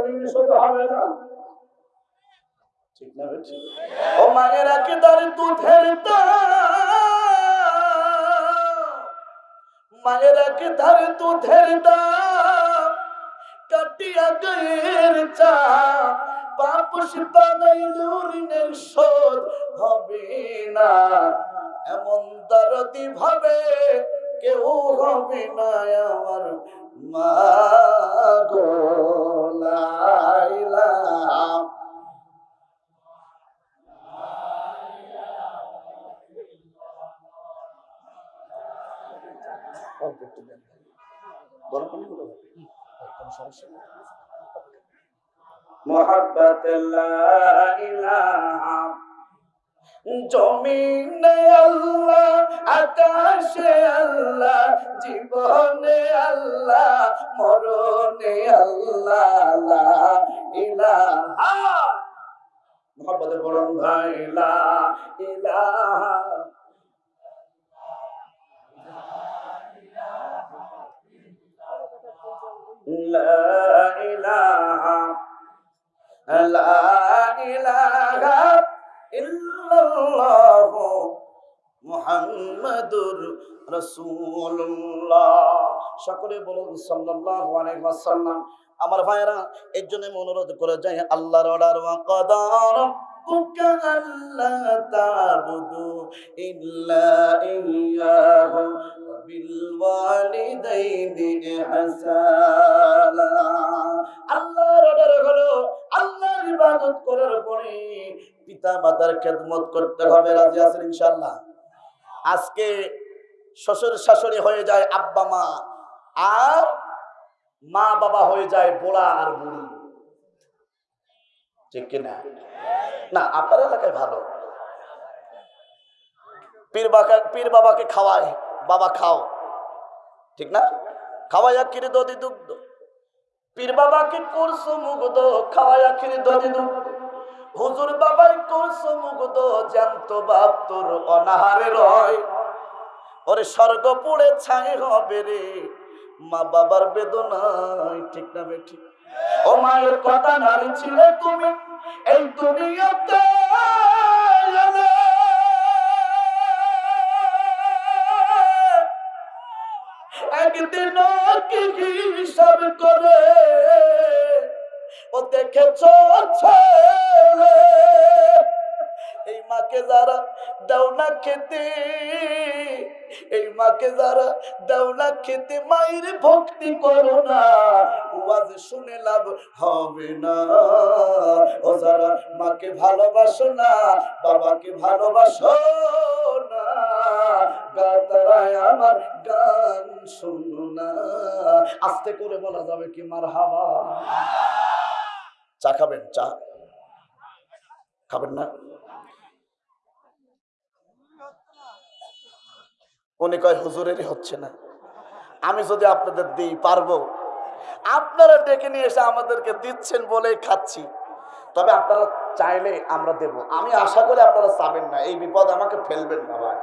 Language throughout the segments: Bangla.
জমিন শুধু হবে না। ঠিক না ও মায়েরা কি তার চা। বাপুস বানাইলো ঋণের শোধ না। এমন দরদি ভাবে কেউ হবে না আমার। মা গো লাইলা। অল্প একটু দেন। গরম পানি হলো কোনো সমস্যা নেই। মোহাব্বত জমিনে আল্লাহ আকাশে আল্লাহ জীবনে আল্লাহ মরণে আল্লাহ লা ইলাহা মোহাম্মদ বলুন ভাই লা ইলাহা لا إله لا إله إلا الله মুহাম্মাদুর রাসূলুল্লাহ সকলে বলুন সাল্লাল্লাহু আলাইহি ওয়াসাল্লাম আমার ভাইরা এর জন্য আমি অনুরোধ করে যাই আল্লাহর অর্ডার ওয়া কাদার রাব্বুকা আল্লা তা'বুদু ইল্লা ইয়্যাহু ওয়া বিল ওয়ালিদাইনি ইহসানা আল্লাহর অর্ডার হলো আল্লাহর ইবাদত করার পরে পিতা, মাতার খেদমত করতে হবে, রাজি আছেন ইনশাআল্লাহ? আজকে শ্বশুর শাশুড়ি হয়ে যায় আব্বা, মা, আর মা বাবা হয়ে যায় বোড়া আর বুড়ি। ঠিক কিনা না? আপনার এলাকায় ভালো। পীর বাবা পীর বাবাকে খাওয়ায় বাবা খাও। ঠিক না? খাওয়াইয়া কিরে দদি দুগ্ধ। পীর বাবাকে করছ মুগ্ধ খাওয়াইয়া কিরে দদি দুগ্ধ। হুজুর বাবাই করছ মুগ্ধ জ্যান্ত বাপ তোর অনাহারে রয়। ওরে স্বর্গ পুড়ে ছাই হবে রে। মা বাবার বেদনায় ঠিক না বেঠি। ও মায়ের কথা নারী ছিলে তুমি এই দুনিয়াতে। একদিন কি হিসাব করে ও দেখেছ ছেলে এই মাকে যারা দাও না খেতে, এই মাকে যারা দাও না খেতে, মায়ের ভক্তি করো না। শুনে লাভ হবে না। ও যারা মাকে ভালোবাসো না, বাবাকে ভালোবাসো না। গাতারায় আমার গান শুনো না। আস্তে করে বলা যাবে কি মার হাবা চা খাবেন? চা। খাবেন না? উনি কয়, হুজুরেরই হচ্ছে না। আমি যদি আপনাদের দিই, পারব? আপনারা ডেকে নিয়ে এসে আমাদেরকে দিচ্ছেন বলেই খাচ্ছি। তবে আপনারা চাইলে আমরা দেব। আমি আশা করি আপনারা চাবেন না। এই বিপদ আমাকে ফেলবেন না ভাই।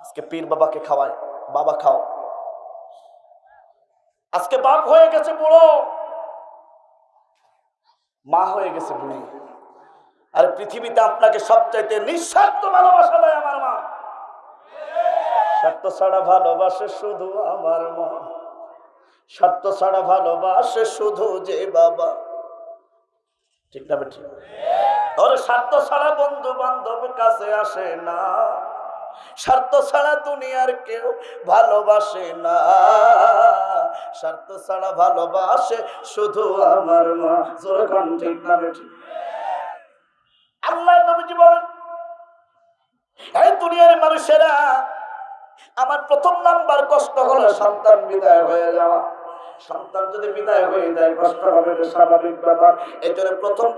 আজকে পীর বাবাকে খাওয়ায় বাবা, খাও। আজকে বাপ হয়ে গেছে বুড়ো। মা হয়ে গেছে বুড়ি। আর পৃথিবীতে আপনাকে সবচাইতে নিঃস্বার্থ ভালোবাসা দেয় আমার মা। স্বার্থ ছাড়া ভালোবাসে শুধু আমার মা। স্বার্থ ছাড়া ভালোবাসে শুধু যে বাবা। ঠিক না ঠিক ওর স্বার্থ ছাড়া বন্ধু বান্ধব কাছে আসে না। স্বার্থ ছাড়া দুনিয়ার কেউ ভালোবাসে না। স্বার্থ ছাড়া ভালোবাসে শুধু আমার মা। জোরখান ঠিক না আল্লাহ নবীজি বলেন, এই দুনিয়ার মানুষেরা আমার প্রথম নাম্বার কষ্ট হলো সন্তান বিদায় হয়ে যাওয়া। সন্তান যদি বিদায় হয়ে যায়, কষ্ট হবে স্বাভাবিক ব্যাপার। এই জন্য প্রথম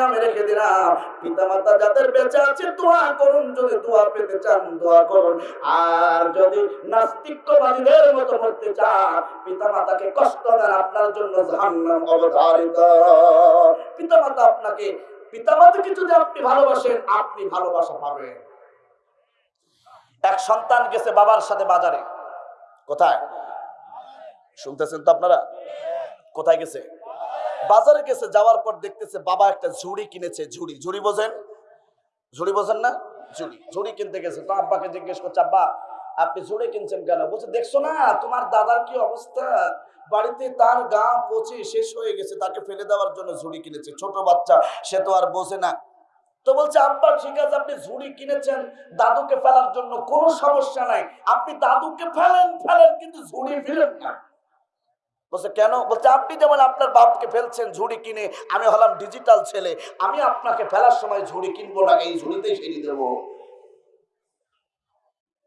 আমি রেখে দিলাম। পিতা মাতা যাদের বেঁচে আছে, দোয়া করুন। যদি দোয়া পেতে চান, দোয়া করুন। আর যদি নাস্তিকবাদীদের মতো চান পিতা মাতাকে কষ্ট দেন, আপনার জন্য জাহান্নাম অবধারিত। পিতা মাতা আপনাকে পিতা মাতাকে যদি আপনি ভালোবাসেন, আপনি ভালোবাসা পাবেন। এক সন্তান গেছে বাবার সাথে বাজারে। কোথায়? শুনতেছেন তো আপনারা? কোথায় গেছে? বাজারে গেছে, যাওয়ার পর দেখতেছে বাবা একটা ঝুড়ি কিনেছে, ঝুড়ি। ঝুড়ি বোঝেন? ঝুড়ি বোঝেন না? ঝুড়ি। ঝুড়ি কিনতে গেছে। তো আব্বাকে জিজ্ঞেস করছে, আব্বা, আপনি ঝুড়ি কিনছেন কেন? বলছে, দেখছ না, তোমার দাদার কি অবস্থা? বাড়িতে তার গা পচে শেষ হয়ে গেছে, তাকে ফেলে দেওয়ার জন্য ঝুড়ি কিনেছে। ছোট বাচ্চা, সে তো আর বোঝে না। তো বলছে, আব্বা, ঠিক আছে, আপনি ঝুড়ি কিনেছেন, দাদুকে ফেলার জন্য কোনো সমস্যা নাই। আপনি দাদুকে ফেলেন ফেলেন, কিন্তু ঝুড়ি ফেলেন না। বলছে, কেন? বলছে, আপনি যেমন আপনার বাপকে ফেলছেন ঝুড়ি কিনে, আমি হলাম ডিজিটাল ছেলে, আমি আপনাকে ফেলার সময় ঝুড়ি কিনবো না, এই ঝুড়িতেই ফেলে দেব।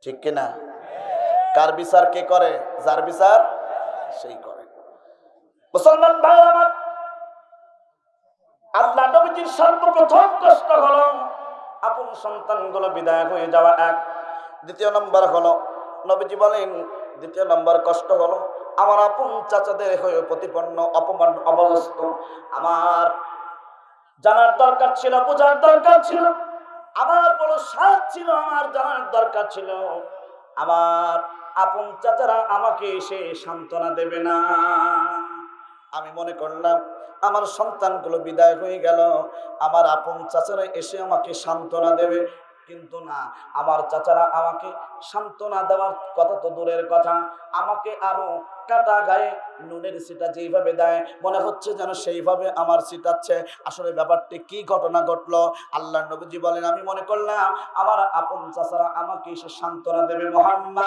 ঠিক কিনা কার বিচার কে করে? যার বিচার, সেই করে। মুসলমান ভাই আমার, আল্লাহ নবীজির সর্বপ্রথম কষ্ট হলো, আপন সন্তানগুলো বিদায় হয়ে যাওয়া এক। দ্বিতীয় নম্বর হলো, নবীজি বলেন, দ্বিতীয় নম্বর কষ্ট হলো আমার আপন চাচাদের হয়ে প্রতিপন্ন অপমান অবস্থ। আমার জানার দরকার ছিল, বোঝার দরকার ছিল। আমার বড় সাজ ছিল, আমার জানার দরকার ছিল। আমার আপন চাচারা আমাকে এসে সান্ত্বনা দেবে না। আমি মনে করলাম, আমার সন্তানগুলো বিদায় হয়ে গেল। আমার আপন চাচারা এসে আমাকে সান্ত্বনা দেবে। কিন্তু না। আমার চাচারা আমাকে সান্ত্বনা দেওয়ার কথা তো দূরের কথা। আমাকে আরও কাটা গায়ে নুনের সিটা যেইভাবে দেয়, মনে হচ্ছে যেন সেইভাবে আমার সিটাচ্ছে আসলে ব্যাপারটি কি ঘটনা ঘটলো? আল্লাহ নবীজি বলেন, আমি মনে করলাম আমার আপন চাচারা আমাকে এসে সান্ত্বনা দেবে মোহাম্মদ।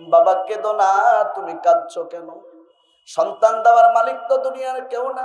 বাবা কেঁদো না তুমি কাঁদছো কেন? সন্তান দেওয়ার মালিক তো দুনিয়ার কেউ না।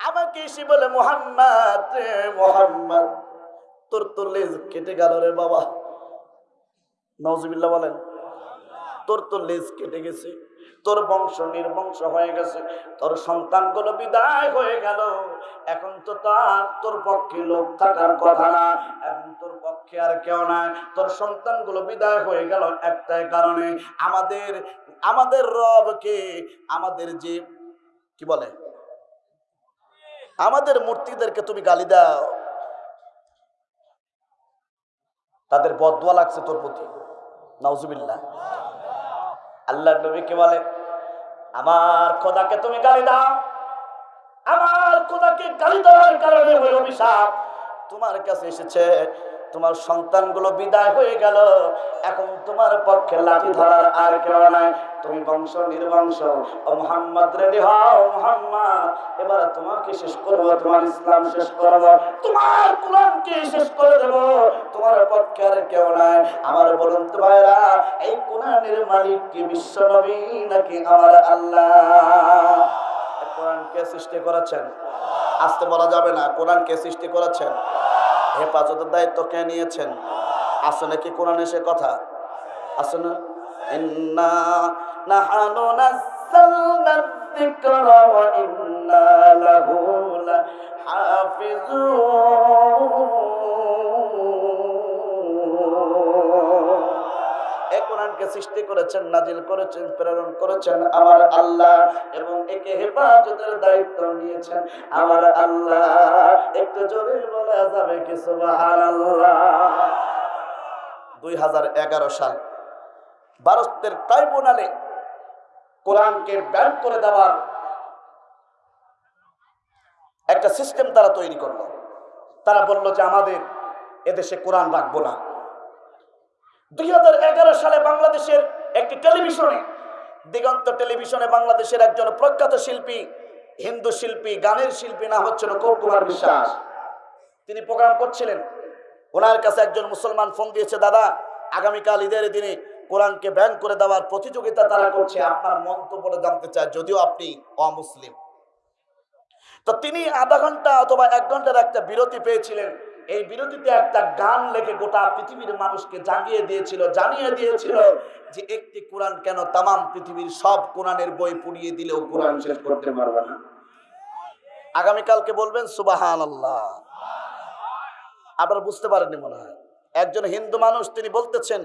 আমাকে এসে বলে, মোহাম্মদ মোহাম্মদ, তোর তোর লেজ কেটে গেল রে বাবা। নজবিল্লা বলেন, তোর তোর লেজ কেটে গেছে, তোর বংশ নির্বংশ হয়ে গেছে, তোর সন্তানগুলো বিদায় হয়ে গেল। এখন তো তার, তোর পক্ষে লোক থাকার কথা না, এখন তোর পক্ষে আর কেউ নাই। তোর সন্তানগুলো বিদায় হয়ে গেল একটাই কারণে। আমাদের আমাদের রবকে, আমাদের যে, কি বলে আমাদের মূর্তিদেরকে তুমি গালি দাও। তাদের বদুয়া লাগছে তোর প্রতি। নাউজুবিল্লাহ। আল্লাহ নবীকে বলে, আমার খোদাকে তুমি গালি দাও। আমার খোদাকে গালি দেওয়ার কারণে অভিশাপ তোমার কাছে এসেছে, তোমার সন্তানগুলো বিদায় হয়ে গেল। এখন তোমার পক্ষে লাঠি ধরার আর কেউ নাই। তুমি বংশ নির্বংশ। ও মোহাম্মদ, রেডি হও, মোহাম্মদ। এবার তোমাকে শেষ করব, তোমার ইসলাম শেষ করব, তোমার কোরআনকে শেষ করে দেব। তোমার পক্ষে আর কেউ নাই। আমার বলুন তো ভাইরা এই কোরআনের মালিক কি বিশ্ব নবী নাকি আমার আল্লাহ? কোরআন কে সৃষ্টি করেছেন? আসতে বলা যাবে না, কোরআন কে সৃষ্টি করেছেন? হেফাজতের দায়িত্ব কে নিয়েছেন? আসলে কি কোরআন এসে কথা? আসলে না? নাহানু নাযালনা যিকরা ওয়া ইন্না সৃষ্টি করেছেন, নাজিল করেছেন, প্রেরণ করেছেন আমার আল্লাহ এবং একে হেফাজতের দায়িত্ব নিয়েছেন আমার আল্লাহ। একটু জোরে বলা যাবে কি সুবহানাল্লাহ? দুই হাজার এগারো সাল ভারতের ট্রাইব্যুনালে কোরআনকে ব্যান করে দেওয়ার একটা সিস্টেম তারা তৈরি করল। তারা বলল যে আমাদের এদেশে কোরআন রাখব না। দুই হাজার এগারো সালে বাংলাদেশের একটি টেলিভিশনে, দিগন্ত টেলিভিশনে বাংলাদেশের একজন প্রখ্যাত শিল্পী, হিন্দু শিল্পী, গানের শিল্পী না হচ্ছিল কৌকুমার বিশ্বাস। তিনি প্রোগ্রাম করছিলেন। ওনার কাছে একজন মুসলমান ফোন দিয়েছে, দাদা, আগামীকাল ঈদের দিনে কোরআনকে ব্যান করে দেওয়ার প্রতিযোগিতা তারা করছে, আপনার মন্তব্যটা জানতে চায়, যদিও আপনি অমুসলিম। তো তিনি আধা ঘণ্টা অথবা এক ঘণ্টার একটা বিরতি পেয়েছিলেন। এই বিরোধীতে একটা গান লেখে গোটা পৃথিবীর মানুষকে জাগিয়ে দিয়েছিল, জানিয়ে দিয়েছিল যে একটি কোরআন কেন তামাম পৃথিবীর সব কোরআনের বই পুড়িয়ে দিলেও কোরআন শেষ করতে পারবে না। আগামীকালকে বলবেন সুবাহান আল্লাহ আপনারা বুঝতে পারেননি মনে হয়। একজন হিন্দু মানুষ তিনি বলতেছেন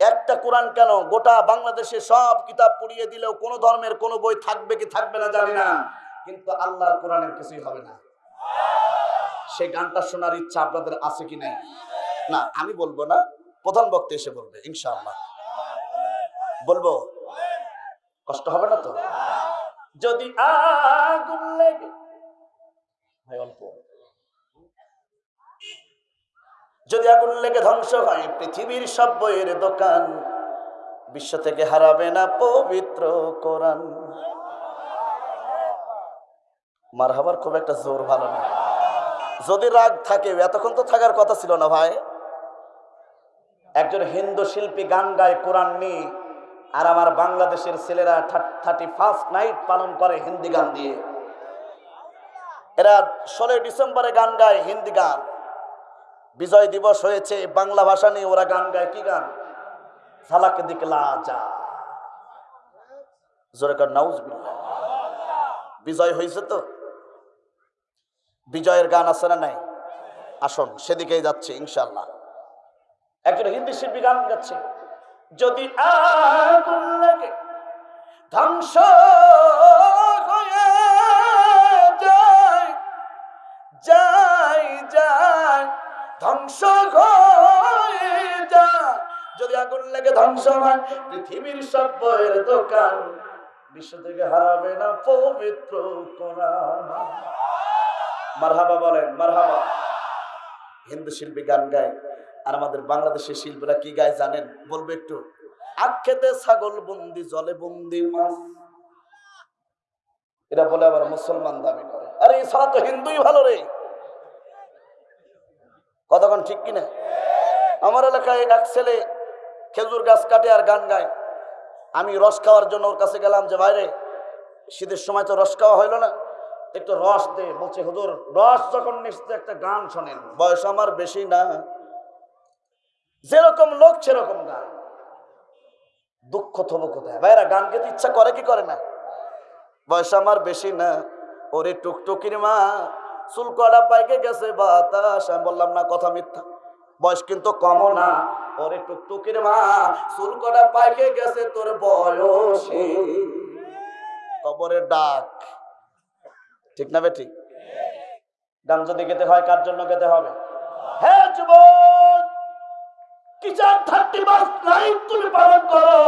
একটা কোরআন কেন? গোটা বাংলাদেশে সব কিতাব পুড়িয়ে দিলেও কোন ধর্মের কোন বই থাকবে কি থাকবে না জানি না। কিন্তু আল্লাহর কোরআনের কিছুই হবে না। সেই গানটা শোনার ইচ্ছা আপনাদের আছে কি নাই? না, আমি বলব না। প্রধান বক্তা এসে বলবে, ইনশাআল্লাহ। বলব? কষ্ট হবে না তো? যদি আগুন লেগে ভাই, অল্প। যদি আগুন লেগে ধ্বংস হয়, পৃথিবীর সব বইয়ের দোকান বিশ্ব থেকে হারাবে না পবিত্র কোরআন। মার হবার খুব একটা জোর ভালো না। যদি রাগ থাকে, এতক্ষণ তো থাকার কথা ছিল না ভাই। একজন হিন্দু শিল্পী গান গায়, কোরআন নিয়ে, আর আমার বাংলাদেশের ছেলেরা থার্টি ফার্স্ট নাইট পালন করে হিন্দি গান দিয়ে। এরা ষোলোই ডিসেম্বরে গান গায় হিন্দি গান। বিজয় দিবস হয়েছে, বাংলা ভাষা নিয়ে ওরা গান গায়। কি গান? সালাকে দিকলা যা জোরে কর নাউজ বিজয় হয়েছে তো? বিজয়ের গান আছে না নাই? আসুন, সেদিকেই যাচ্ছে ইনশাল্লাহ একজন হিন্দি শিল্পী গান গাচ্ছে। যদি আগুন লাগে, ধ্বংস হয়ে যায় যায় যায়। ধ্বংস যদি আগুন লেগে ধ্বংস হয়, পৃথিবীর সব বইয়ের দোকান বিশ্ব থেকে হারাবে না পবিত্র মারহাবা বলেন, মারহাবা। হিন্দু শিল্পী গান গায়। আর আমাদের বাংলাদেশের শিল্পীরা কি গায় জানেন? বলবে একটু। আক্ষেতে ছাগল বন্দি, জলে বন্দি মাছ। এরা বলে আবার মুসলমান দাবি করে। আরে এছাড়া তো হিন্দুই ভালো রে। কতক্ষণ ঠিক কিনা? আমার এলাকায় এক ছেলে খেজুর গাছ কাটে আর গান গায়। আমি রস খাওয়ার জন্য ওর কাছে গেলাম যে বাইরে শীতের সময় তো রস খাওয়া হইল না। একটু রস দে। বলছে, হুজুর, রস যখন নিশ্চিত একটা গান শোনেন। বয়স আমার বেশি না। যেরকম লোক, সেরকম গান। দুঃখ থবো কোথায়? ভাইরা, গান গেতে ইচ্ছা করে কি করে না? বয়স আমার বেশি না। ওরে টুকটুকির মা চুল কড়া পাইকে গেছে, বাতাস। আমি বললাম, না, কথা মিথ্যা। বয়স কিন্তু না। ওরে টুকটুকির মা চুল কড়া পাইকে গেছে তোর কবরের ডাক। ঠিক না গান যদি গেতে হয়, কার জন্য গেতে হবে? হ্যাঁ যুবক কিচার থার্টি বাস লাইফ তুমি পালন করো।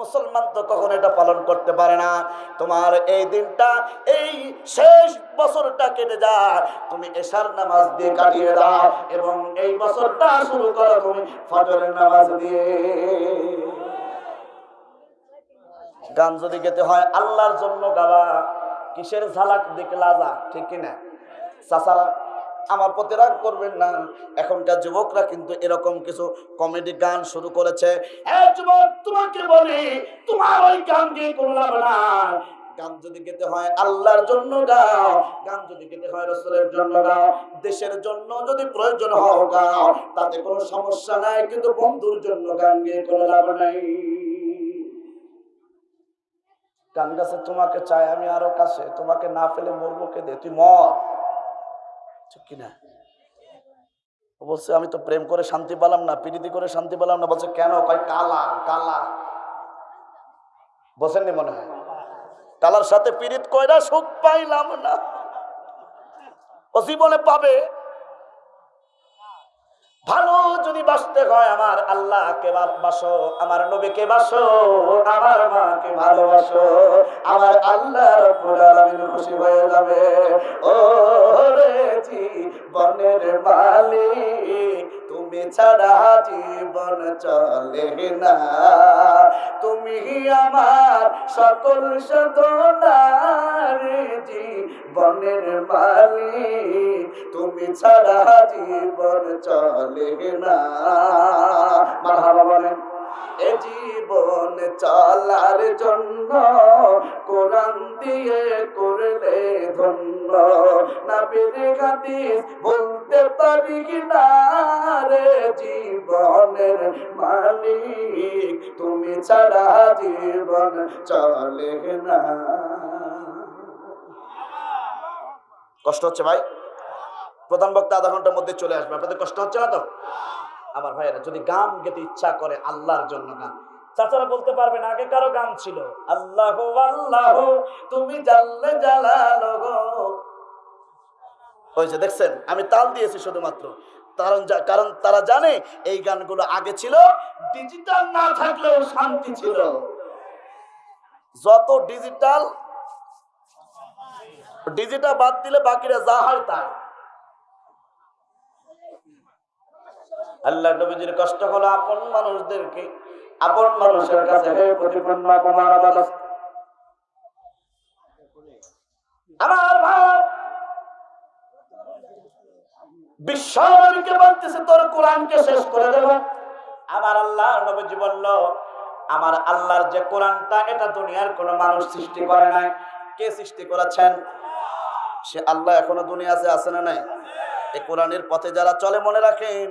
মুসলমান তো কখন এটা পালন করতে পারে না। তোমার এই দিনটা, এই শেষ বছরটা কেটে যায়। তুমি এশার নামাজ দিয়ে কাটিয়ে দাও এবং এই বছরটা শুরু করো তুমি ফজরের নামাজ দিয়ে। গান যদি গেতে হয়, আল্লাহর জন্য গাওয়া কিসের ঝালাক দেখে লাজা ঠিক কিনা? চাচারা আমার প্রতি রাগ করবেন না। এখনকার যুবকরা কিন্তু এরকম কিছু কমেডি গান শুরু করেছে। তোমাকে তোমার ওই গান দিয়ে কোনো লাভ না গান যদি গেতে হয় আল্লাহর জন্য গাও, গান যদি গেতে হয় জন্য গাও, দেশের জন্য যদি প্রয়োজন হও গাও, তাতে কোনো সমস্যা নাই, কিন্তু বন্ধুর জন্য গান গিয়ে কোনো লাভ নাই। গান গাছে তোমাকে চাই, আমি আরও কাছে, তোমাকে না ফেলে মরবো কে দে তুই মর। ঠিক কিনা? বলছে, আমি তো প্রেম করে শান্তি পেলাম না পিড়িতি করে শান্তি পেলাম না। বলছে, কেন? কয়, কালা কালা। বসেননি মনে হয়? কালার সাথে পীড়িত কয়রা সুখ পাইলাম না। ও জীবনে পাবে। ভালো যদি বাসতে হয়, আমার আল্লাহকে বাসো, আমার নবীকে বাসো, আমার মাকে ভালোবাসো, আমার আল্লাহ খুশি হয়ে যাবে। ও রে বনের মালিক তুমি ছাড়া জীবন চলে না। তুমি আমার সকল সাধনার জীবনের মালি তুমি ছাড়া জীবন চলে না। মারহাবা বলেন। এ জীবন চলার জন্য কোরআন দিয়ে করলে ধন্য। না হাদিস বলতে পারি না রে জীবনের মালিক? তুমি ছাড়া জীবন চলে না। কষ্ট হচ্ছে ভাই? প্রধান বক্তা আধা ঘণ্টার মধ্যে চলে আসবে। আপনাদের কষ্ট হচ্ছে না তো? আমার ভাইয়েরা, যদি গান গেতে ইচ্ছা করে আল্লাহর জন্য গান। চাচারা বলতে পারবেন আগে কারও গান ছিল। আল্লাহ আল্লাহ, তুমি জালালো গো। ওই যে দেখছেন, আমি তাল দিয়েছি শুধুমাত্র। কারণ কারণ তারা জানে এই গানগুলো আগে ছিল ডিজিটাল না থাকলেও শান্তি ছিল। যত ডিজিটাল ডিজিটাল বাদ দিলে বাকিরা যা হয় তাই। আল্লাহ নবীজির কষ্ট হলো আপন মানুষদেরকে, আপন মানুষের কাছে বলল, আমার আল্লাহর যে এটা দুনিয়ার কোনো মানুষ সৃষ্টি করে নাই। কে সৃষ্টি করেছেন? সে আল্লাহ এখনও দুনিয়াতে আছে না নাই? এই কোরআনের পথে যারা চলে মনে রাখেন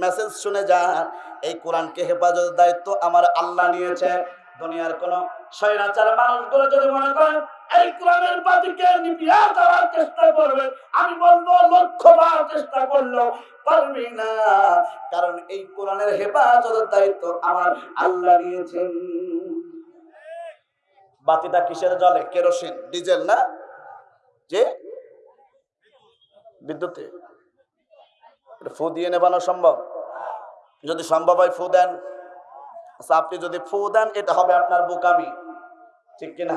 মেসেজ শুনে যান। এই কোরআনকে হেফাজতের দায়িত্ব আমার আল্লাহ নিয়েছে। দুনিয়ার কোন স্বৈরাচার মানুষগুলো যদি মনে করেন, এই কোরআনের পাতিকে নিপিয়া দেওয়ার চেষ্টা করবে। আমি বলব লক্ষ বার চেষ্টা করল পারবি না। কারণ এই কোরআনের হেফাজতের দায়িত্ব আমার আল্লাহ নিয়েছেন বাতিটা কিসের জলে? কেরোসিন, ডিজেল না? যে? বিদ্যুতে ফু দিয়ে নেবানো সম্ভব? যদি সম্ভব হয় ফু দেন। আচ্ছা, আপনি যদি ফু দেন এটা হবে আপনার বোকামি। ঠিক কিনা?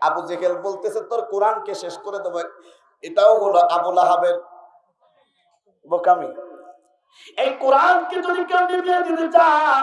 আবু জেহেল বলতেছে তোর কোরআনকে শেষ করে দেবো। এটাও হলো আবুল আহাবের বোকামি। এই কোরআনকে যদি কেউ নিভিয়ে দিতে চায়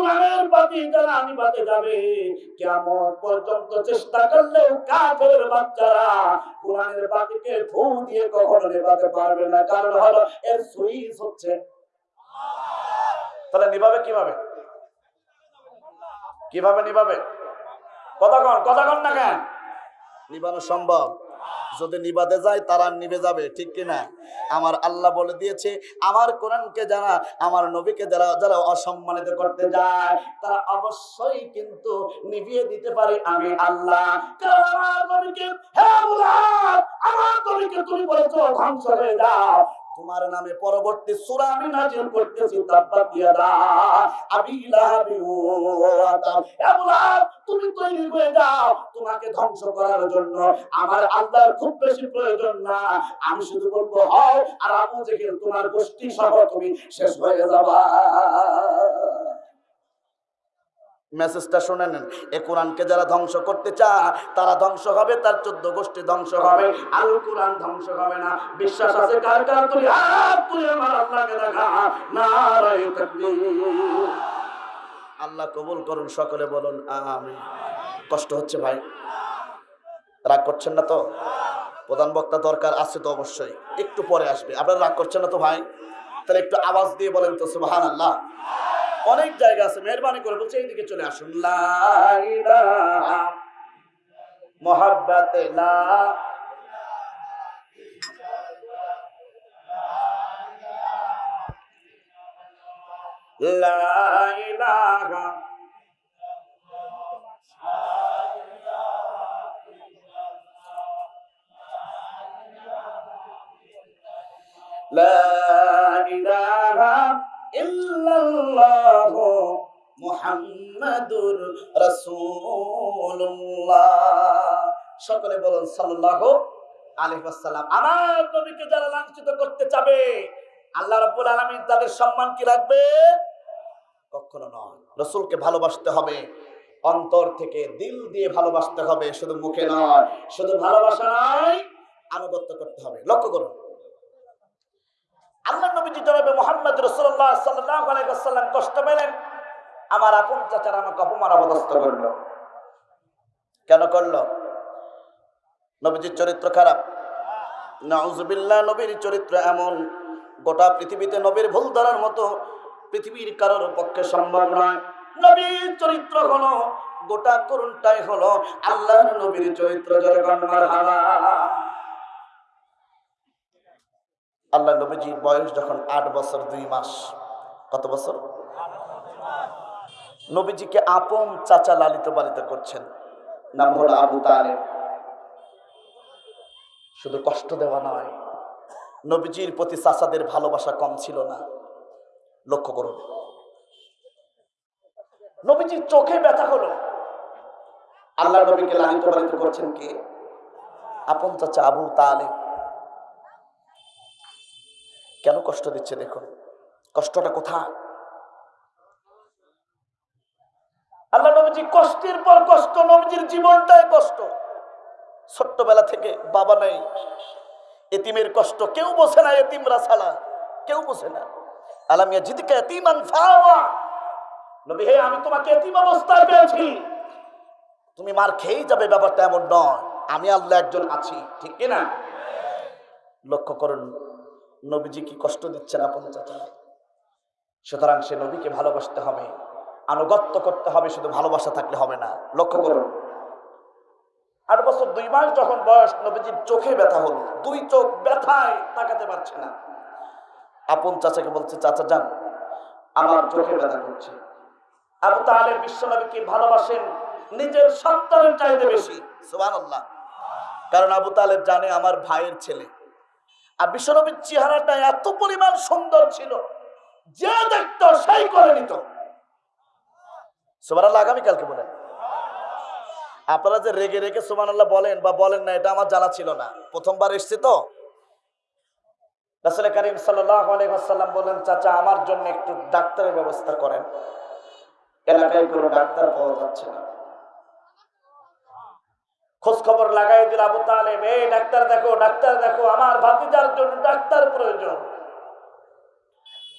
কোরআনের বাতি যারা আমি বাতে যাবে কেমন পর্যন্ত চেষ্টা করলেও কাফের বাচ্চারা কোরআনের বাতিকে ফু দিয়ে কখনো নেবাতে পারবে না। কারণ হলো, এর সুইচ হচ্ছে। তাহলে নিভাবে কীভাবে? কীভাবে নিভাবে? কথা কন কথা কন না কেন? নিবানো সম্ভব। যদি নিবাদে যায়, তারা নিবে যাবে, ঠিক কিনা? আমার আল্লাহ বলে দিয়েছে, আমার কোরআনকে যারা, আমার নবীকে যারা যারা অসম্মানিত করতে যায়, তারা অবশ্যই কিন্তু নিভিয়ে দিতে পারে আমি আল্লাহ। আমার নবীকে, হে আমার নবীকে তুমি বলেছ, ধ্বংস হয়ে যাও। তোমার নামে পরবর্তী সূরা আমি নাজিল করতেছি, তাব্বাত ইয়াদা আবি লাহাবি তুমি তৈরি হয়ে যাও। তোমাকে ধ্বংস করার জন্য আমার আল্লাহর খুব বেশি প্রয়োজন না। আমি শুধু বলব, হও, আর আবু জেহেল, তোমার গোষ্ঠী সহ তুমি শেষ হয়ে যাবা। মেসেজটা শুনে নেন এ কোরআনকে যারা ধ্বংস করতে চায়, তারা ধ্বংস হবে, তার চোদ্দ গোষ্ঠী ধ্বংস হবে। আল কোরআন ধ্বংস হবে না। বিশ্বাস আছে আল্লাহ কবুল করুন, সকলে বলুন আমি কষ্ট হচ্ছে ভাই। রাগ করছেন না তো? প্রধান বক্তা দরকার আছে তো অবশ্যই। একটু পরে আসবে। আপনারা রাগ করছেন না তো ভাই? তাহলে একটু আওয়াজ দিয়ে বলেন তো সুবহান আল্লাহ অনেক জায়গা আছে মেহরবানি করে বলছে এইদিকে চলে আসুন মোহাব্বত লা লা ইলাহা لا إله ইল্লাল্লাহ মুহাম্মাদুর রাসূলুল্লাহ। সকলে বলুন সাল্লাল্লাহু আলাইহি ওয়াসাল্লাম। আমার নবীকে যারা লাঞ্ছিত করতে চাবে, আল্লাহ রাব্বুল আলামিন তাদের সম্মান কি রাখবে? কখনো নয়। রসুলকে ভালোবাসতে হবে, অন্তর থেকে দিল দিয়ে ভালোবাসতে হবে, শুধু মুখে নয়, শুধু ভালোবাসা নয়, আনুগত্য করতে হবে। লক্ষ্য করুন। আল্লাহ নবীজি জনাবে মোহাম্মদ রসুল্লাহ সাল্লাহ কষ্ট পেলেন। আমার আপন চাচার আমাকে অপমান অবদস্ত করল। কেন করল? নবীজির চরিত্র খারাপ। নাউজুবিল্লাহ, নবীর চরিত্র এমন। গোটা পৃথিবীতে নবীর ভুল ধরার মতো পৃথিবীর কারোর পক্ষে সম্ভব নয়। নবীর চরিত্র হলো, গোটা করুণটাই হলো আল্লাহর নবীর চরিত্র হালা আল্লাহ নবীজির বয়স যখন আট বছর, দুই মাস। কত বছর? নবীজিকে আপন চাচা লালিত পালিত করছেন। নাম হলো আবু তালেব। শুধু কষ্ট দেওয়া নয়, নবীজির প্রতি চাচাদের ভালোবাসা কম ছিল না। লক্ষ্য করুন। নবীজির চোখে ব্যথা হলো। আল্লাহ নবীকে লালিত পালিত করছেন কে? আপন চাচা আবু তালেব। কেন কষ্ট দিচ্ছে দেখুন? কষ্টটা কোথায়? আল্লাহ নবীজি কষ্টের পর কষ্ট, নবীজির জীবনটাই কষ্ট। ছোট্টবেলা থেকে বাবা নাই। এতিমের কষ্ট কেউ বোঝে না, এতিমরা ছাড়া কেউ বোঝে না। আলামিয়া জিদিকে এতিমান নবী, হে, আমি তোমাকে এতিম অবস্থায় পেয়েছি। তুমি মার খেয়েই যাবে, ব্যাপারটা এমন নয়। আমি আল্লাহ একজন আছি, ঠিক কি না লক্ষ্য করুন নবীজি কি কষ্ট দিচ্ছেন আপন চাচা? সুতরাং সে নবীকে ভালোবাসতে হবে, আনুগত্য করতে হবে, শুধু ভালোবাসা থাকলে হবে না। লক্ষ্য করুন। আট বছর, দুই মাস যখন বয়স, নবীজির চোখে ব্যথা হলো। দুই চোখ ব্যথায় তাকাতে পারছে না। আপন চাচাকে বলছে, চাচা, যান। আমার চোখে ব্যথা করছে। আবু তাহলে বিশ্বনবীকে ভালোবাসেন, নিজের সন্তানের চাইতে বেশি। সুবান কারণ আবু তালেব জানে, আমার ভাইয়ের ছেলে। আর বিশ্বনবীর চেহারাটা এত পরিমাণ সুন্দর ছিল, যে দেখতো সেই করে নিত। সুবান আল্লাহ আগামীকালকে বলেন। আপনারা যে রেগে রেগে সুমান আল্লাহ বলেন বা বলেন না, এটা আমার জানা ছিল না। প্রথমবার এসছে তো। রাসুল করিম সাল্লাম বললেন, চাচা, আমার জন্য একটু ডাক্তারের ব্যবস্থা করেন। এলাকায় কোনো ডাক্তার পাওয়া যাচ্ছে না। খোঁজ খবর লাগাই দিল আবু তালেব এই ডাক্তার দেখো ডাক্তার দেখো আমার ভাতিজার জন্য ডাক্তার প্রয়োজন।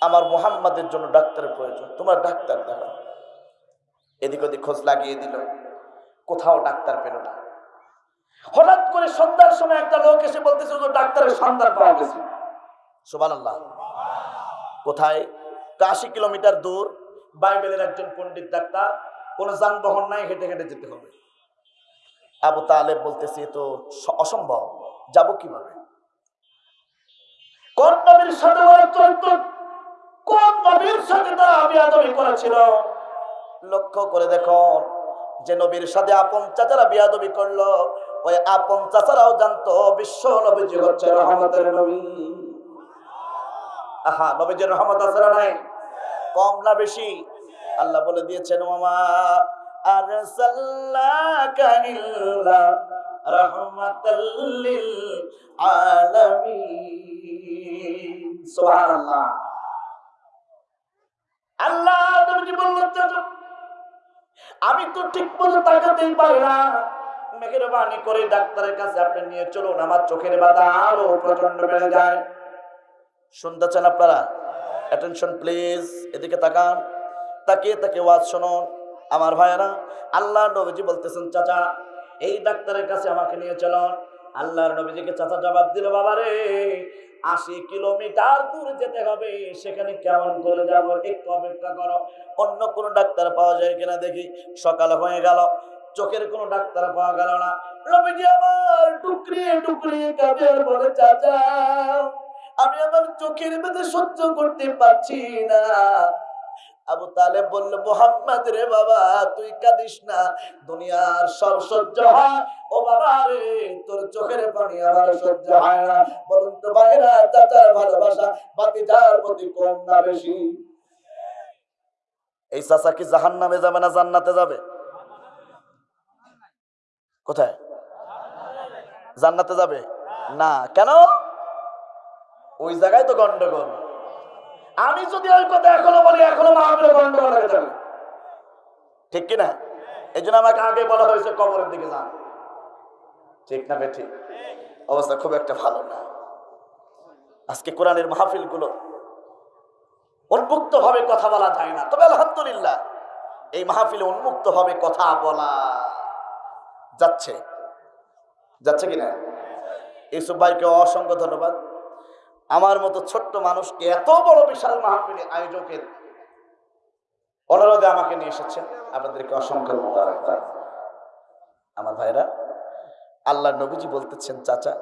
আমার মোহাম্মদের জন্য ডাক্তারের প্রয়োজন তোমার ডাক্তার দেখো। এদিক ওদিক খোঁজ লাগিয়ে দিল। কোথাও ডাক্তার পেল না। হঠাৎ করে সন্ধ্যার সময় একটা লোক এসে বলতেছে "হুজুর, ডাক্তারের সন্ধান পাওয়া গেছে। সুবান কোথায়? আশি কিলোমিটার দূর। বাইবেলের একজন পণ্ডিত ডাক্তার কোনো যানবাহন নাই হেঁটে হেঁটে যেতে হবে। আবু তালেব বলতেছে তো অসম্ভব। যাব কীভাবে? কোন নবীর সাথে কোন নবীর সাথে তারা আমি আদমি করেছিল? লক্ষ্য করে দেখো, যে নবীর সাথে আপন চাচারা বিয়াদবি করল, ওই আপন চাচারাও জানতো, বিশ্ব নবীজি হচ্ছে রহমতের নবী। আহা, নবীজির রহমত আছে নাই? কম না বেশি? আল্লাহ বলে দিয়েছেন মামা আল্লাহ আমি তো ঠিক মতো তাকাতেই পারি না। মেঘের বাণী করে ডাক্তারের কাছে আপনি নিয়ে চলুন, আমার চোখের বাধা আরও প্রচণ্ড বেড়ে যায়। শুনতেছেন আপনারা? অ্যাটেনশন প্লিজ এদিকে তাকান। তাকিয়ে তাকে ওয়াজ শুনুন। আমার ভাইয়েরা আল্লাহ নবীজি বলতেছেন, চাচা, এই ডাক্তারের কাছে আমাকে নিয়ে চলুন আল্লাহর নবীজিকে চাচা জবাব দিল, বাবা রে, আশি কিলোমিটার দূর যেতে হবে, সেখানে কেমন করে যাব একটু অপেক্ষা করো। অন্য কোনো ডাক্তার পাওয়া যায় কিনা দেখি। সকাল হয়ে গেল, চোখের কোনো ডাক্তার পাওয়া গেল না। নবীজি আমার টুকরিয়ে টুকরিয়ে কাঁদে, বলে, চাচা, আমি আমার চোখের মধ্যে সহ্য করতে পারছি না। আবু তালেব বলল, মোহাম্মদ রে বাবা, তুই কাঁদিস না। দুনিয়ার সব সহ্য হয়। ও বাবা রে, তোর চোখের পানি আমার সহ্য হয় না। বলুন তো ভাইরা, চাচার ভালোবাসা বাতি যার প্রতি কম না বেশি? এই চাচা কি জাহান নামে যাবে না জান্নাতে যাবে? কোথায়? জান্নাতে যাবে? না। কেন? ওই জায়গায় তো গন্ডগোল। আমি যদি ওই কথা এখনও বলি, এখনও মাহবিলে গন্ডগোল হয়ে যাবে। ঠিক কিনা? এই জন্য আমাকে আগে বলা হয়েছে, কবরের দিকে যান। ঠিক না ঠিক অবস্থা খুব একটা ভালো না। আজকে কোরআনের মাহফিলগুলো উন্মুক্ত ভাবে কথা বলা যায় না। তবে আলহামদুলিল্লাহ, এই মাহফিলে উন্মুক্ত ভাবে কথা বলা যাচ্ছে। যাচ্ছে কিনা? ইউসুফ ভাইকে অসংখ্য ধন্যবাদ। আমার মতো ছোট্ট মানুষকে এত বড় বিশাল মাহফিলে আয়োজকের অনুরোধে আমাকে নিয়ে এসেছেন। আপনাদেরকে অসংখ্য আমার ভাইরা আল্লাহ নবীজি বলতেছেন, চাচা,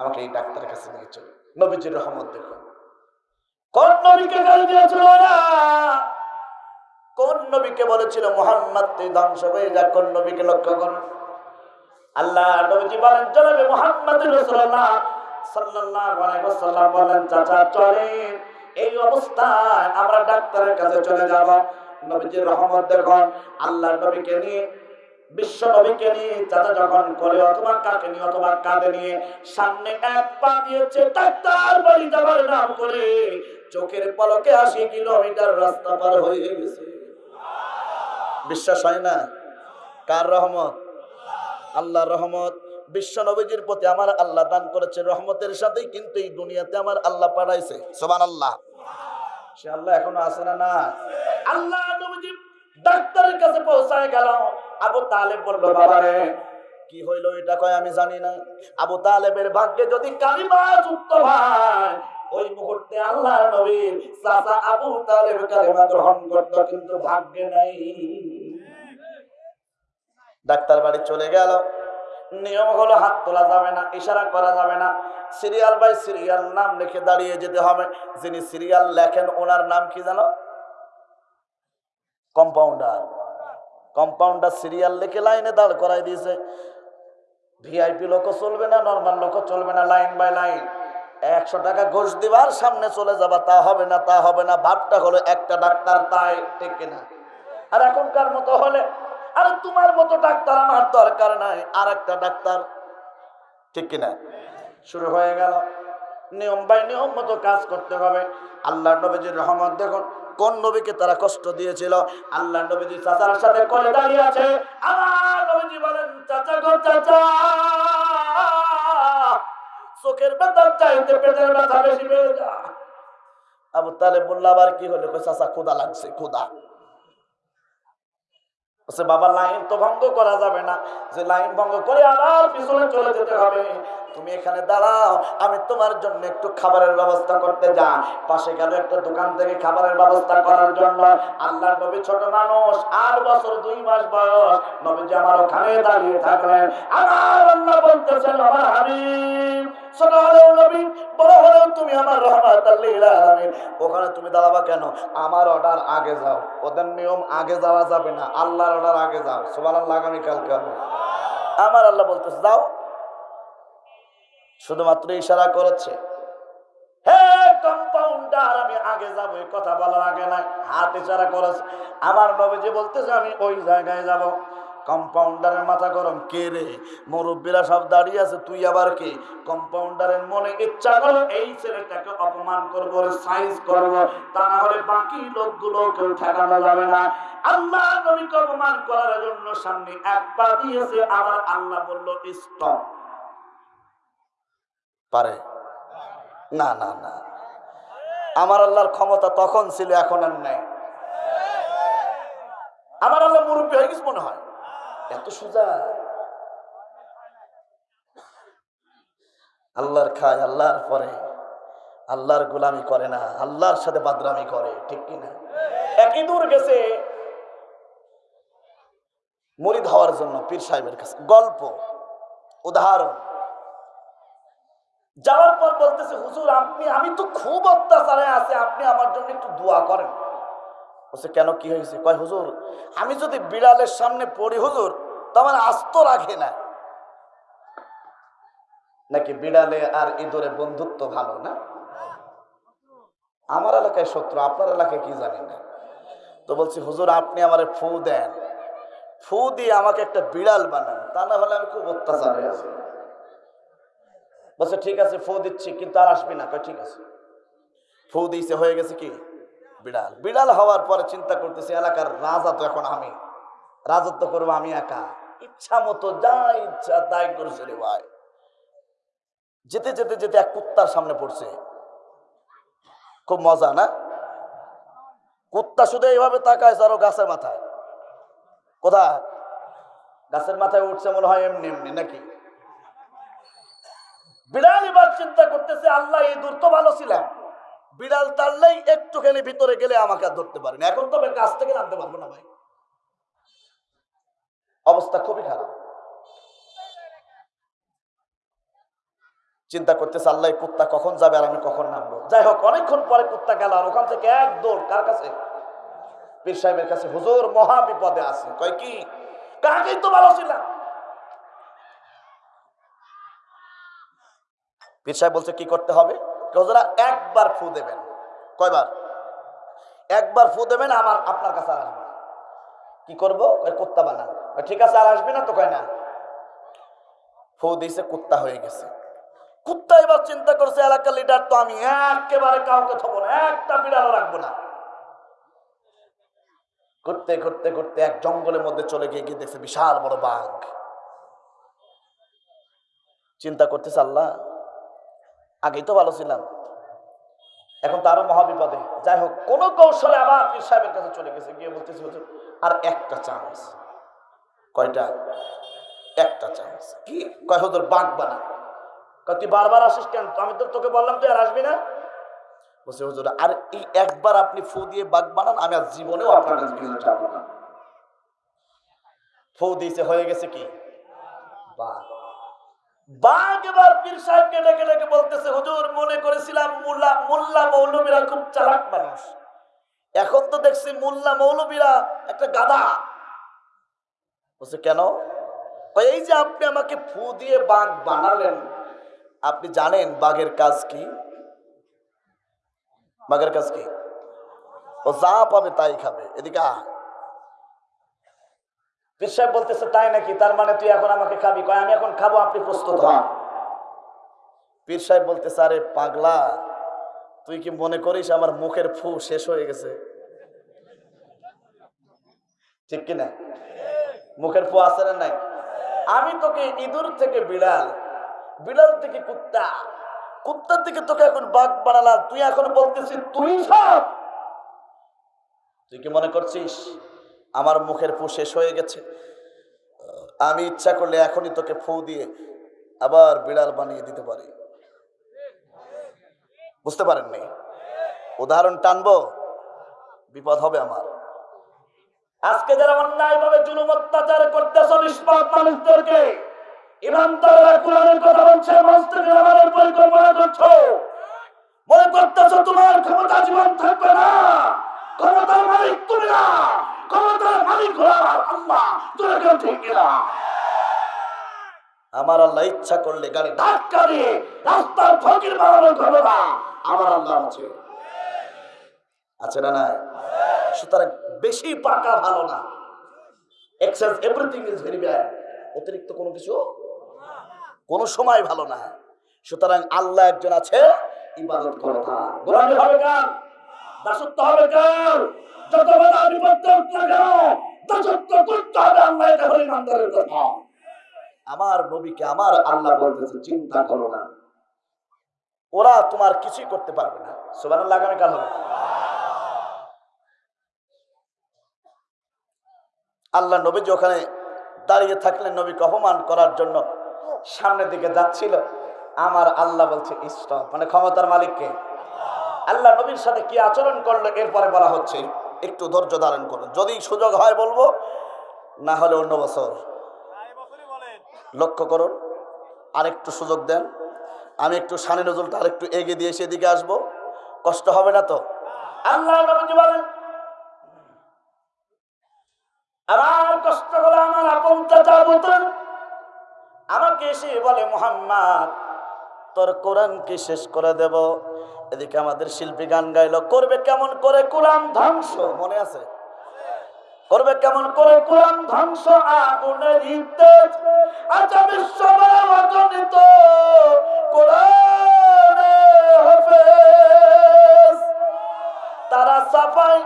আমাকে এই ডাক্তারের কাছে নিয়ে চলো। নবীজির রহমত দেখুন। কোন নবীকে না বলেছিল, মোহাম্মদ, তুই লক্ষ্য করুন আল্লাহ নবীজি বলেন বলেন চাচা, চলেন। এই অবস্থায় আমরা ডাক্তারের কাছে চলে রহমত আল্লাহ বিশ্ব চাচা যখন করে অথবা কাকে নিয়ে অথবা নিয়ে সামনে পা দিয়েছে নাম করে চোখের পলকে আশি কিলোমিটার রাস্তা পার হয়ে গেছে। বিশ্বাস হয় না? কার রহমত? আল্লাহর রহমত। বিশ্ব নবীজির প্রতি আমার আল্লাহ দান করেছে, রহমতের সাথেই কিন্তু এই দুনিয়াতে আমার আল্লাহ পাঠাইছে। সোমান আল্লাহ সে আল্লাহ এখনও আছে না না? আল্লাহ ডাক্তারের কাছে পৌঁছায় গেল। আবু তালেব বলল বাবা রে কি হইল এটা কয় আমি জানি না। আবু তালেবের ভাগ্যে যদি কালিমা যুক্ত হয়, ওই মুহূর্তে আল্লাহ নবীর চাচা আবু তালেব কালিমা গ্রহণ করতো, কিন্তু ভাগ্যে নাই। ডাক্তার বাড়ি চলে গেল। নিয়ম হলো হাত তোলা যাবে না, ইশারা করা যাবে না। সিরিয়াল বাই সিরিয়াল নাম লিখে দাঁড়িয়ে যেতে হবে। যিনি সিরিয়াল লেখেন, ওনার নাম কি জানো? কম্পাউন্ডার। কম্পাউন্ডার সিরিয়াল লিখে লাইনে দাঁড় করাই দিয়েছে। ভিআইপি লোকও চলবে না, নর্মাল লোকও চলবে না, লাইন বাই লাইন। একশো টাকা ঘুষ দিবার সামনে চলে যাবা, তা হবে না, তা হবে না। ভাবটা হলো একটা ডাক্তার, তাই ঠিক কিনা? আর এখনকার মতো হলে আরে তোমার মতো ডাক্তার আমার দরকার নাই আর একটা ডাক্তার। ঠিক কিনা? শুরু হয়ে গেল। নিয়ম বাই নিয়ম মতো কাজ করতে হবে। আল্লাহ নবীজির রহমত দেখুন, কোন নবীকে তারা কষ্ট দিয়েছিল? আল্লাহ নবীজি চাচার সাথে করে দাঁড়িয়ে আছে। আমার নবীজি বলেন, চাচা গো, চাচা! চোখের ব্যথার চাইতে পেটের ব্যথা বেশি যা আবু তালে বলল, আবার কি হলো? চাচা ক্ষুদা লাগছে ক্ষুদা বলছে, বাবা, লাইন তো ভঙ্গ করা যাবে না। যে লাইন ভঙ্গ করে আবার পিছনে চলে যেতে হবে। তুমি এখানে দাঁড়াও, আমি তোমার জন্য একটু খাবারের ব্যবস্থা করতে যা পাশে গেল একটা দোকান থেকে খাবারের ব্যবস্থা করার জন্য। আল্লাহ নবী ছোট মানুষ, আট বছর, দুই মাস বয়স। নবীজি আমার ওখানে দাঁড়িয়ে থাকলেন। আমার আল্লাহ বলতেছেন, আমার তুমি আমার ওখানে তুমি দাঁড়াবা কেন? আমার অর্ডার আগে যাও। ওদের নিয়ম আগে যাওয়া যাবে না। আল্লাহর অর্ডার আগে যাও। সোমাল আগামী কালকে হবে। আমার আল্লাহ বলতেছে, যাও। শুধুমাত্র ইশারা করেছে কম্পাউন্ডার, আমি আগে যাব কথা বলার আগে নাই। হাত ইশারা করেছে। আমার নবীজি বলতেছে, আমি ওই জায়গায় যাব। কম্পাউন্ডারের মাথা গরম। কে রে? মুরব্বীরা সব দাঁড়িয়ে আছে, তুই আবার কে? কম্পাউন্ডারের মনে ইচ্ছা করো এই ছেলেটাকে অপমান করব সাইজ করব। তা না হলে বাকি লোকগুলো কেউ ঠেকানো যাবে না। আল্লাহ নবীকে অপমান করার জন্য সামনে এক পা দিয়েছে, আবার আল্লাহ বলল, স্টপ। পারে? না না না। আমার আল্লাহর ক্ষমতা তখন ছিল, এখন আর নেই। আমার আল্লাহ মুরব্বী হয়ে গেছে মনে হয়। এত সোজা। আল্লাহর খায়, আল্লাহর পরে। আল্লাহর গোলামি করে না, আল্লাহর সাথে বাদরামি করে, ঠিক কিনা একই দূর গেছে। মরিদ হওয়ার জন্য পীর সাহেবের কাছে গল্প, উদাহরণ। যাওয়ার পর বলতেছে, হুজুর, আপনি, আমি তো খুব অত্যাচারে আছে, আপনি আমার জন্য একটু দোয়া করেন। বলছে, কেন কি হয়েছে? কয়, হুজুর, আমি যদি বিড়ালের সামনে পড়ি, হুজুর, তো আমার আস্ত রাখে না। নাকি বিড়ালে আর ইঁদুরে বন্ধুত্ব ভালো না? আমার এলাকায় শত্রু, আপনার এলাকায় কি জানি না। তো বলছি, হুজুর, আপনি আমার ফু দেন। ফু দিয়ে আমাকে একটা বিড়াল বানান, তা না হলে আমি খুব অত্যাচারে আছি। বলছে, ঠিক আছে, ফু দিচ্ছি, কিন্তু আর আসবি না। ঠিক আছে। ফু দিয়েছে, হয়ে গেছে কি? বিড়াল। বিড়াল হওয়ার পরে চিন্তা করতেছে, এলাকার রাজা তো এখন আমি। রাজত্ব করব আমি একা। ইচ্ছা মতো যা ইচ্ছা তাই করছে রে ভাই। যেতে যেতে যেতে এক কুত্তার সামনে পড়ছে। খুব মজা, না? কুত্তা শুধু এইভাবে তাকায় আরও গাছের মাথায়। কোথায়? গাছের মাথায় উঠছে মনে হয় এমনি এমনি, নাকি? বিড়াল এবার চিন্তা করতেছে, আল্লাহ, এই দূর তো ভালো ছিলাম। বিড়াল তাড়লেই একটুখানি ভিতরে গেলে আমাকে আর ধরতে পারেনি এখন তবে গাছ থেকে নামতে পারব না ভাই। অবস্থা খুবই খারাপ। চিন্তা করতেছে, আল্লাহ কুত্তা কখন যাবে আর আমি কখন নামবো? যাই হোক, অনেকক্ষণ পরে কুত্তা গেল আর ওখান থেকে এক দৌড়, কার কাছে? পীর সাহেবের কাছে। হুজুর মহা বিপদে আছে। কয় কি? কাকেই তো ভালো ছিলাম। পীর সাহেব বলছে, কি করতে হবে? হুজুরা একবার ফু দেবেন। কয়বার? একবার ফু দেবেন, আমার আপনার কাছে আর আসবে। কি করব? কুত্তা বানান। ঠিক আছে, আর আসবে না তো কয়, না। ফু দিয়েছে, কুত্তা হয়ে গেছে। কুত্তা এবার চিন্তা করছে, এলাকার লিডার তো আমি একেবারে কাউকে থবো না, একটা বিড়ালও রাখব না। করতে করতে করতে এক জঙ্গলের মধ্যে চলে গিয়ে গিয়ে দেখছে বিশাল বড় বাঘ। চিন্তা করতেছে আল্লাহ আগেই তো ভালো ছিলাম। এখন তো আরও মহাবিপদে। যাই হোক, কোন কৌশলে আবার পীর সাহেবের কাছে চলে গেছে, গিয়ে বলতেছে, হুজুর, আর একটা চান্স। কয়টা? একটা চান্স। কি? কয়, হুজুর, বাঘ বানা তুই বারবার আসিস কেন? আমি তো তোকে বললাম, তুই আর আসবি না? বলছে, হুজুর, আর এই একবার আপনি ফু দিয়ে বাঘ বানান, আমি আর জীবনেও আপনার কাছে ফিরে না। ফু দিয়েছে, হয়ে গেছে কি? বাঘ। বাঘ এবার বলতেছে, হুজুর, মনে করেছিলাম মোল্লা খুব মানুষ। এখন তো দেখছি মোল্লা একটা গাদা কেন? যে আপনি আমাকে ফু দিয়ে বাঘ বানালেন, আপনি জানেন বাঘের কাজ কি? বাঘের কাজ কি? ও যা পাবে তাই খাবে, এদিকে। পীর সাহেব বলতেছে তাই নাকি? তার মানে তুই এখন আমাকে খাবি? কয় আমি এখন খাব আপনি প্রস্তুত হন। পীর সাহেব বলতেছে আরে পাগলা তুই কি মনে করিস আমার মুখের ফু শেষ হয়ে গেছে? ঠিক কিনা মুখের ফু আছে না নাই? আমি তোকে ইঁদুর থেকে বিড়াল বিড়াল থেকে কুত্তা কুত্তার থেকে তোকে এখন বাঘ বানালাম। তুই এখন বলতেছিস তুই সব তুই কি মনে করছিস? আমার মুখের ফু শেষ হয়ে গেছে। আমি ইচ্ছা করলে এখনই তোকে ফু দিয়ে আবার বিড়াল বানিয়ে দিতে পারি। বুঝতে পারেননি? উদাহরণ টানবো? বিপদ হবে আমার। আজকে যারা অন্যায় ভাবে জুলুম অত্যাচার করতেছ, নিষ্পাপ মানুষদেরকে ইমানদাররা কোরআনের কথা বলছে থেকে নামানোর পরিকল্পনা করছ। মনে করতেছো তোমার ক্ষমতা জীবন থাকবে না, ক্ষমতার মালিক তুমি না। ক্ষমতার মালিক হলো আমার আল্লাহ তুমি কেউ ঠিক না। আমার আল্লাহ ইচ্ছা করলে গাড়ি ধাক্কা দিয়ে রাস্তার ফকির বানানোর ক্ষমতা আমার আল্লাহ আছে। আছে না নাই? সুতরাং বেশি পাকা ভালো না। Excess everything is very bad অতিরিক্ত কোনো কিছু কোনো সময় ভালো না। সুতরাং আল্লাহ একজন আছে ইবাদত করো গোলামি হবে কার? দাসত্ব হবে কার? যত কথা। আমার নবীকে আমার আল্লাহ বলতেছে, চিন্তা করো না। ওরা তোমার কিছুই করতে পারবে না। সুবহানাল্লাহ, আগামী কাল হবে। আল্লাহ নবীজি ওখানে দাঁড়িয়ে থাকলেন, নবীকে অপমান করার জন্য সামনের দিকে যাচ্ছিল, আমার আল্লাহ বলছে, স্টপ। মানে ক্ষমতার মালিককে। আল্লাহ নবীর সাথে কি আচরণ করল, এরপরে বলা হচ্ছে একটু ধৈর্য ধারণ করুন। যদি সুযোগ হয় বলব, না হলে অন্য বছর। লক্ষ্য করুন, আরেকটু সুযোগ দেন। আমি একটু সানি নজরুলটা আরেকটু এগিয়ে দিয়ে সেদিকে আসব। কষ্ট হবে না তো? আল্লাহ কষ্ট আমার আমাকে এসে বলে, মোহাম্মদ তোর কোরআনকে শেষ করে দেব। এদিকে আমাদের শিল্পী গান গাইলো, করবে কেমন করে কোরআন ধ্বংস? মনে আছে? করবে কেমন করে কোরআন ধ্বংস? আচ্ছা হাফেজ। তারা সাফাই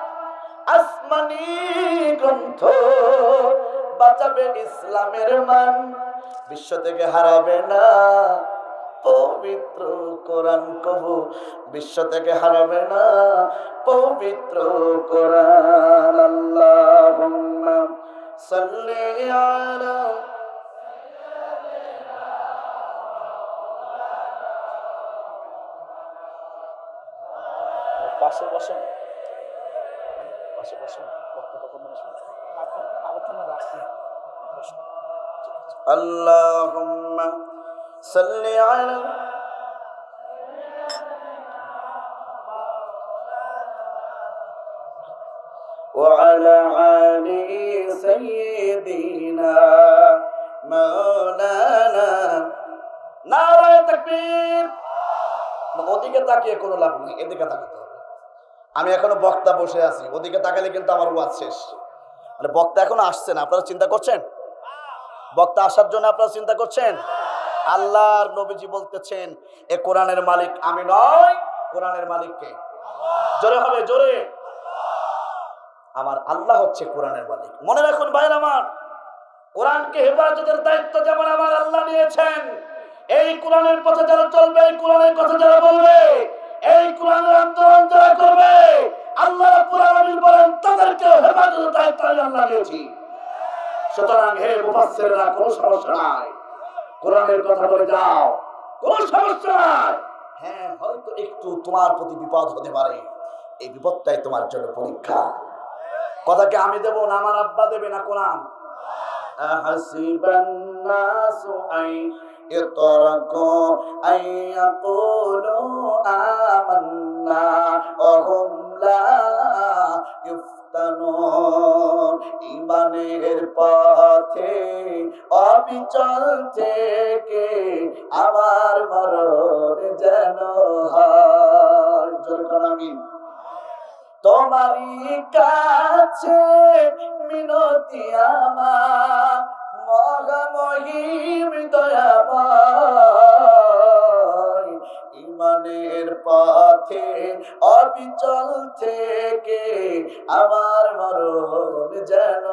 আসমানি গ্রন্থ বাঁচাবে ইসলামের মান। বিশ্ব থেকে হারাবে না পবিত্র কোরআন কবু বিশ্ব থেকে হারাবে না পবিত্র কোরআন আল্লাহুম্মা صل على পাশে বসেন পাশে বসেন বক্তা কখন আসবে আলোচনা রাখি اللهم صل على وعلى آل سيدنا مولانا নারায় তাকবীর ওদিকে তাকিয়ে কোনো লাভ নেই এদিকে তাকাতে হবে আমি এখনো বক্তা বসে আছি ওদিকে তাকালে কিন্তু আমার ওয়াজ শেষ মানে বক্তা এখনো আসছে না আপনারা চিন্তা করছেন বক্তা আসার জন্য আপনারা চিন্তা করছেন আল্লাহর নবীজি বলতেছেন, এ কোরআনের মালিক আমি নয় কোরআনের মালিককে জোরে হবে, জোরে। আমার আল্লাহ হচ্ছে কোরআনের মালিক। মনে রাখুন ভাইয়ের আমার, কোরআনকে হেফাজতের দায়িত্ব যেমন আমার আল্লাহ নিয়েছেন এই কোরআনের পথে যারা চলবে, এই কোরআনের কথা যারা বলবে, এই কোরআনের আন্দোলন যারা করবে, আল্লাহ কোরআন বলেন তাদেরকে হেফাজতের দায়িত্ব আমি আল্লাহ নিয়েছি সুতরাং হে মুফাসসিররা, কোনো সমস্যা নাই। কোরআনের কথা বলে যাও কোনো সমস্যা নাই হ্যাঁ হয়তো একটু তোমার প্রতি বিপদ হতে পারে এই বিপদটাই তোমার জন্য পরীক্ষা কথাকে আমি দেব না আমার আব্বা দেবে না কোরআন أحسب الناس أن يتركوا أن يقولوا آمنا وهم لا يفتنون ইমানের পথে অবিচল থেকে আমার মরণ যেন জোরে তোমারই কাছে মিনতি আমার মহামহিম দয়াময়। ইমানের পথে, অবিচল থেকে আমার মরণ যেন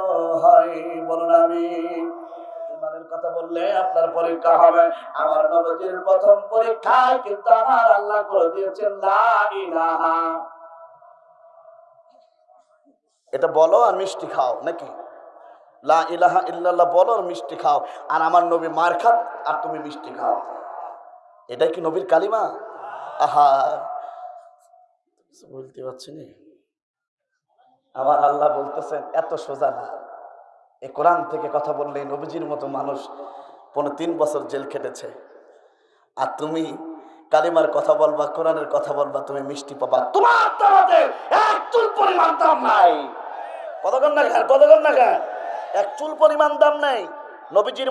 হয়। বলুন আমি কথা বললে আপনার পরীক্ষা হবে। আমার নবজির প্রথম কিন্তু আমার আল্লাহ করে দিয়েছেন এটা বলো আর মিষ্টি খাও নাকি? লা ইলাহা ইল্লাল্লাহ বলো আর মিষ্টি খাও। আর আমার নবী মার খাত, আর তুমি মিষ্টি খাও। এটাই কি নবীর কালিমা? আহা বলতে পারছি না? আমার আল্লাহ বলতেছেন, এত সোজা না। এ কোরআন থেকে কথা বললে নবীজির মতো মানুষ পনেরো তিন বছর জেল খেটেছে। আর তুমি কালিমার কথা বলবা, কোরআনের কথা বলবা, তুমি মিষ্টি পাবা। তোমার তারাতে এক চুল পরিমাণ দাম নাই। কতক্ষণ না কতক্ষণ না চুল পরিমাণ দাম নাই। নবীজির